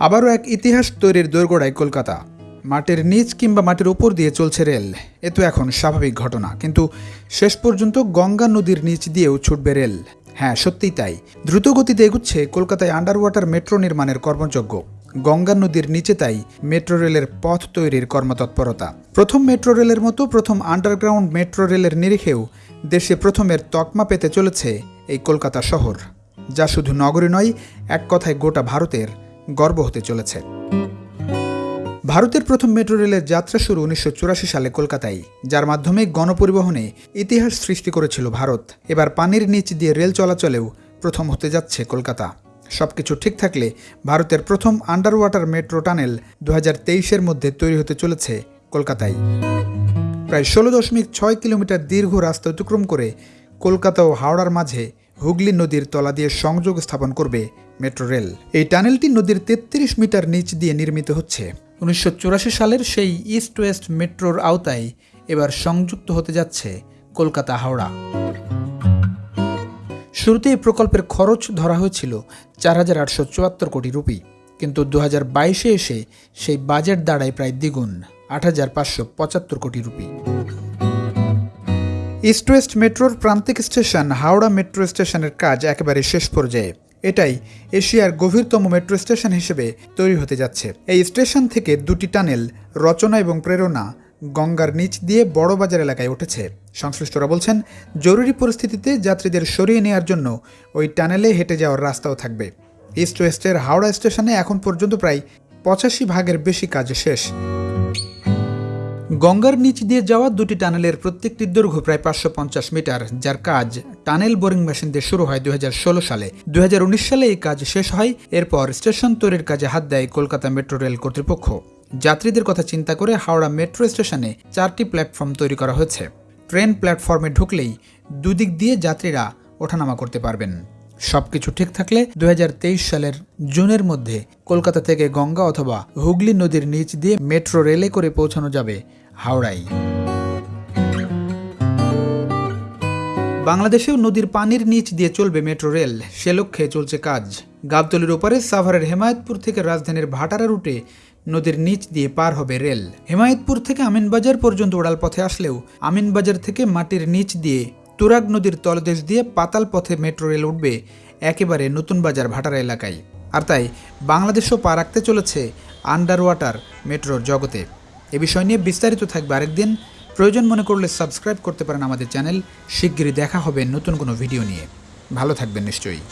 আবারও এক ইতিহাস তৈরির দোরগোড়ায় কলকাতা। মাটির নিচ কিংবা মাটির উপর দিয়ে চলছে রেল। এ তো এখন স্বাভাবিক ঘটনা, কিন্তু শেষ পর্যন্ত গঙ্গা নদীর নিচ দিয়েও ছুটবে রেল। হ্যাঁ সত্যিই তাই। দ্রুত গতিতে এগুচ্ছে কলকাতায় আন্ডার ওয়াটার মেট্রো নির্মাণের কর্মযজ্ঞ। গঙ্গা নদীর নিচে তাই মেট্রো রেলের পথ তৈরির কর্মতৎপরতা। প্রথম মেট্রো রেলের মতো প্রথম আন্ডারগ্রাউন্ড মেট্রো রেলের নিরিখেও দেশে প্রথমের তকমা পেতে চলেছে এই কলকাতা শহর। যা শুধু নগরী নয়, এক কথায় গোটা ভারতের গর্ব হতে চলেছে। ভারতের প্রথম মেট্রো রেলের যাত্রা শুরু উনিশশো চুরাশি সালে কলকাতায়, যার মাধ্যমে গণপরিবহনে ইতিহাস সৃষ্টি করেছিল ভারত। এবার পানির নিচ দিয়ে রেল চলাচলেও প্রথম হতে যাচ্ছে কলকাতা। সবকিছু ঠিক থাকলে ভারতের প্রথম আন্ডার ওয়াটার মেট্রো টানেল দু এর মধ্যে তৈরি হতে চলেছে কলকাতায়। প্রায় ষোলো দশমিক ছয় কিলোমিটার দীর্ঘ রাস্তা অতিক্রম করে কলকাতা ও হাওড়ার মাঝে হুগলি নদীর তলা দিয়ে সংযোগ স্থাপন করবে মেট্রো রেল। এই টানেলটি নদীর তেত্রিশ মিটার নিচ দিয়ে নির্মিত হচ্ছে। উনিশশো চুরাশি সালের সেই ইস্ট ওয়েস্ট মেট্রোর আওতায় এবার সংযুক্ত হতে যাচ্ছে কলকাতা হাওড়া। শুরুতে এই প্রকল্পের খরচ ধরা হয়েছিল চার হাজার আটশো চুয়াত্তর কোটি রুপি, কিন্তু দু হাজার বাইশে এসে সেই বাজেট দাঁড়ায় প্রায় দ্বিগুণ, আট হাজার পাঁচশো পঁচাত্তর কোটি রুপি। ইস্ট ওয়েস্ট মেট্রোর প্রান্তিক স্টেশন হাওড়া মেট্রো স্টেশনের কাজ একেবারে শেষ পর্যায়ে। এটাই এশিয়ার গভীরতম মেট্রো স্টেশন হিসেবে তৈরি হতে যাচ্ছে। এই স্টেশন থেকে দুটি টানেল, রচনা এবং প্রেরণা গঙ্গার নিচ দিয়ে বড়বাজার এলাকায় উঠেছে। সংশ্লিষ্টরা বলছেন, জরুরি পরিস্থিতিতে যাত্রীদের সরিয়ে নেওয়ার জন্য ওই টানেলে হেঁটে যাওয়ার রাস্তাও থাকবে। ইস্ট ওয়েস্টের হাওড়া স্টেশনে এখন পর্যন্ত প্রায় পঁচাশি ভাগের বেশি কাজ শেষ। গঙ্গার নিচ দিয়ে যাওয়া দুটি টানেলের প্রত্যেকটির দৈর্ঘ্য প্রায় পাঁচশো পঞ্চাশ মিটার, যার কাজ টানেল বোরিং মেশিন দিয়ে শুরু হয় দুই হাজার ষোলো সালে। দুই হাজার উনিশ সালে এই কাজ শেষ হয়, এরপর স্টেশন তৈরির কাজে হাত দেয় কলকাতা মেট্রো রেল কর্তৃপক্ষ। যাত্রীদের কথা চিন্তা করে হাওড়া মেট্রো স্টেশনে চারটি প্ল্যাটফর্ম তৈরি করা হয়েছে। ট্রেন প্ল্যাটফর্মে ঢুকলেই দুদিক দিয়ে যাত্রীরা ওঠানামা করতে পারবেন। সবকিছু ঠিক থাকলে দুই হাজার তেইশ সালের জুনের মধ্যে কলকাতা থেকে গঙ্গা অথবা হুগলি নদীর নিচ দিয়ে মেট্রো রেলে করে পৌঁছানো যাবে। হাওড়ায় বাংলাদেশেও নদীর পানির নিচ দিয়ে চলবে মেট্রো রেল। সে লক্ষ্যে চলছে কাজ। গাবতলির ওপারে সাভারের হেমায়তপুর থেকে রাজধানীর ভাটারা রুটে নদীর নিচ দিয়ে পার হবে রেল। হেমায়তপুর থেকে আমিনবাজার পর্যন্ত ওড়াল পথে আসলেও আমিনবাজার থেকে মাটির নিচ দিয়ে তুরাগ নদীর তলদেশ দিয়ে পাতাল পথে মেট্রো রেল উঠবে একেবারে নতুন বাজার ভাটারা এলাকায়। আর তাই বাংলাদেশও পা রাখতে চলেছে আন্ডার ওয়াটার মেট্রোর জগতে। এ বিষয় নিয়ে বিস্তারিত থাকবে আরেকদিন। প্রয়োজন মনে করলে সাবস্ক্রাইব করতে পারেন আমাদের চ্যানেল। শিগগিরই দেখা হবে নতুন কোনো ভিডিও নিয়ে। ভালো থাকবেন নিশ্চয়ই।